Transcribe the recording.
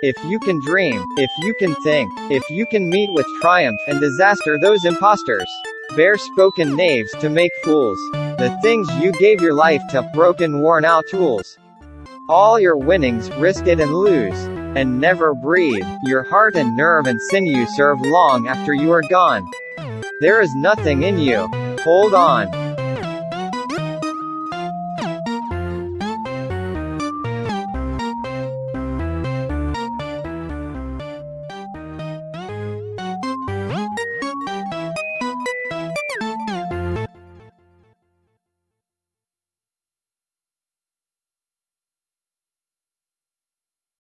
If you can dream, if you can think, if you can meet with triumph and disaster those impostors, bare spoken knaves to make fools, the things you gave your life to, broken worn out tools. All your winnings, risk it and lose. And never breathe, your heart and nerve and sinew serve long after you are gone. There is nothing in you. Hold on.